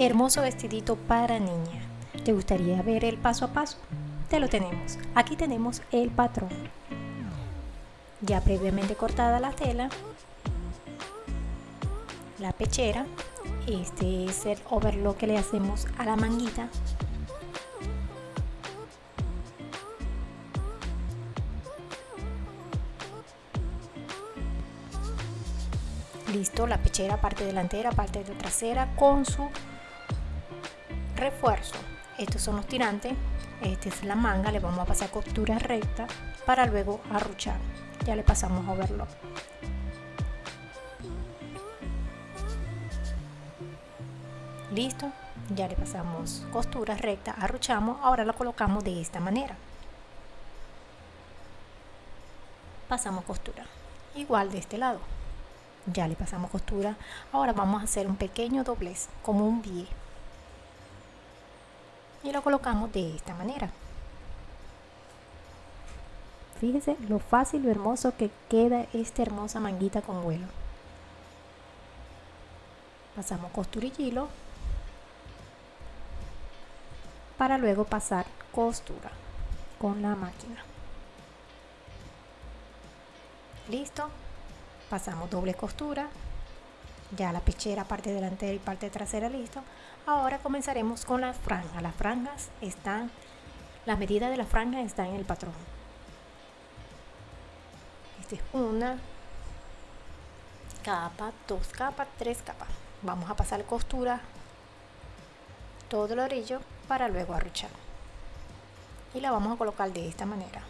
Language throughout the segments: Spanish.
Hermoso vestidito para niña. ¿Te gustaría ver el paso a paso? Te lo tenemos. Aquí tenemos el patrón. Ya previamente cortada la tela. La pechera. Este es el overlock que le hacemos a la manguita. Listo, la pechera parte delantera, parte de trasera con su refuerzo. Estos son los tirantes esta es la manga le vamos a pasar costura recta para luego arruchar. Ya le pasamos a verlo listo ya le pasamos costura recta arruchamos ahora lo colocamos de esta manera. Pasamos costura igual de este lado. Ya le pasamos costura ahora vamos a hacer un pequeño doblez como un pie y lo colocamos de esta manera. Fíjese lo fácil y hermoso que queda esta hermosa manguita con vuelo. Pasamos costura y para luego pasar costura con la máquina. Listo. Pasamos doble costura ya la pechera parte delantera y parte trasera listo. Ahora comenzaremos con las franjas. Las franjas están las medidas de la franja están en el patrón. Esta es una capa dos capas tres capas. Vamos a pasar costura todo el orillo para luego arruchar. Y la vamos a colocar de esta manera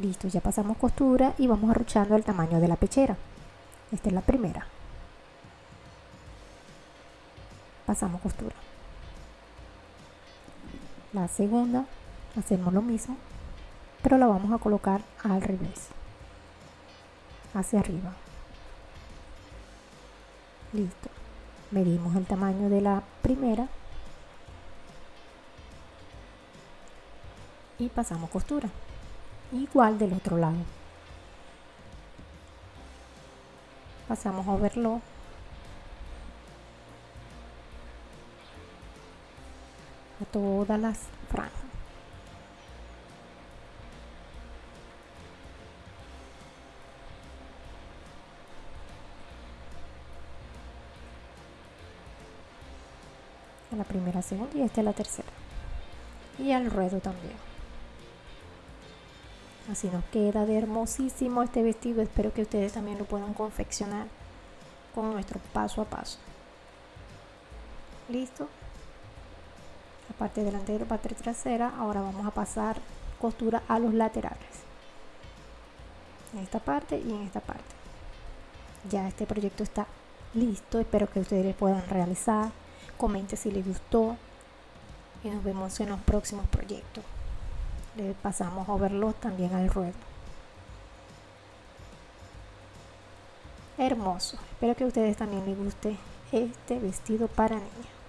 Listo, ya pasamos costura y vamos arruchando el tamaño de la pechera. Esta es la primera. Pasamos costura. La segunda, hacemos lo mismo, pero la vamos a colocar al revés. Hacia arriba. Listo. Medimos el tamaño de la primera y pasamos costura igual del otro lado. Pasamos a verlo. A todas las franjas la primera, segunda y esta es la tercera. Y al ruedo también Así nos queda de hermosísimo este vestido. Espero que ustedes también lo puedan confeccionar con nuestro paso a paso. Listo. La parte delantera, parte trasera. Ahora vamos a pasar costura a los laterales. En esta parte y en esta parte. Ya este proyecto está listo. Espero que ustedes puedan realizar. Comente si les gustó. Y nos vemos en los próximos proyectos le pasamos a verlo también al ruedo. Hermoso. Espero que a ustedes también les guste este vestido para niña